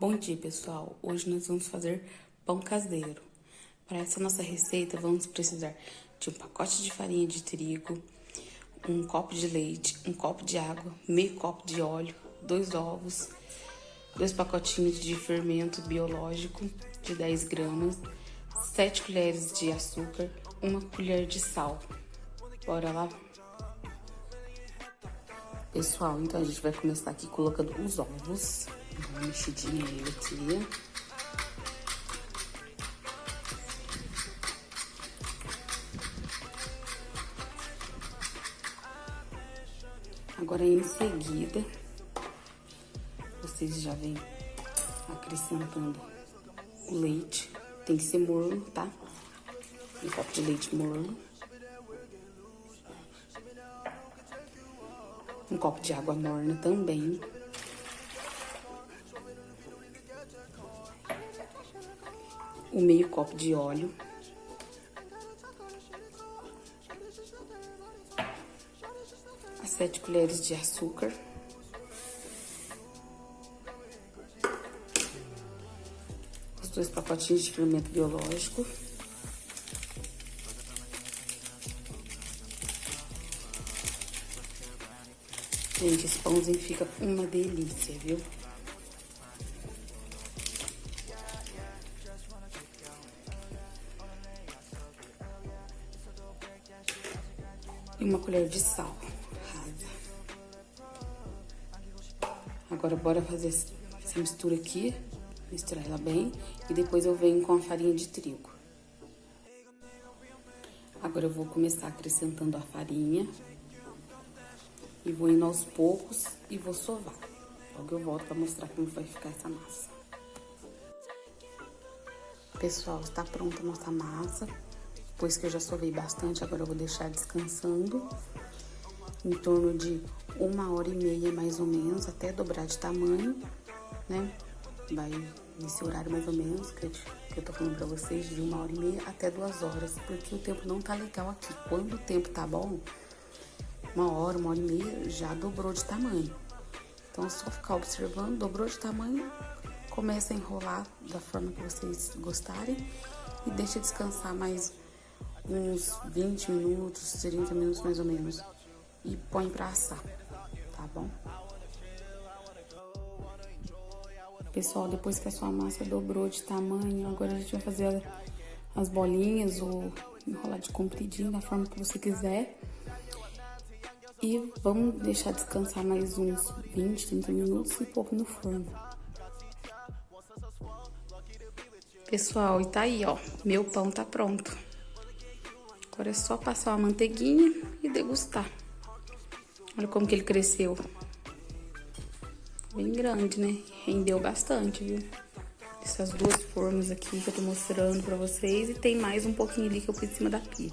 Bom dia, pessoal! Hoje nós vamos fazer pão caseiro. Para essa nossa receita, vamos precisar de um pacote de farinha de trigo, um copo de leite, um copo de água, meio copo de óleo, dois ovos, dois pacotinhos de fermento biológico de 10 gramas, 7 colheres de açúcar, uma colher de sal. Bora lá? Pessoal, então a gente vai começar aqui colocando os ovos. Uma mexidinha nele aqui. Agora, em seguida, vocês já vêm acrescentando o leite. Tem que ser morno, tá? Um copo de leite morno. Um copo de água morna também. Um meio copo de óleo. As sete colheres de açúcar. Os dois pacotinhos de fermento biológico. Gente, esse pãozinho fica uma delícia, viu? E uma colher de sal rasa. Agora, bora fazer essa mistura aqui, misturar ela bem, e depois eu venho com a farinha de trigo. Agora, eu vou começar acrescentando a farinha, e vou indo aos poucos e vou sovar. Logo eu volto pra mostrar como vai ficar essa massa. Pessoal, está pronta a nossa massa. Depois que eu já sovei bastante, agora eu vou deixar descansando em torno de uma hora e meia, mais ou menos, até dobrar de tamanho, né? Vai nesse horário mais ou menos, que eu, que eu tô falando pra vocês, de uma hora e meia até duas horas, porque o tempo não tá legal aqui. Quando o tempo tá bom, uma hora, uma hora e meia, já dobrou de tamanho. Então, é só ficar observando, dobrou de tamanho, começa a enrolar da forma que vocês gostarem e deixa descansar mais uns 20 minutos, 30 minutos mais ou menos. E põe pra assar, tá bom? Pessoal, depois que a sua massa dobrou de tamanho, agora a gente vai fazer as bolinhas ou enrolar de compridinho, da forma que você quiser. E vamos deixar descansar mais uns 20, 30 minutos e pôr no forno. Pessoal, e tá aí, ó. Meu pão tá pronto. Agora é só passar uma manteiguinha e degustar. Olha como que ele cresceu. Bem grande, né? Rendeu bastante, viu? Essas duas formas aqui que eu tô mostrando pra vocês. E tem mais um pouquinho ali que eu pus em cima da pia.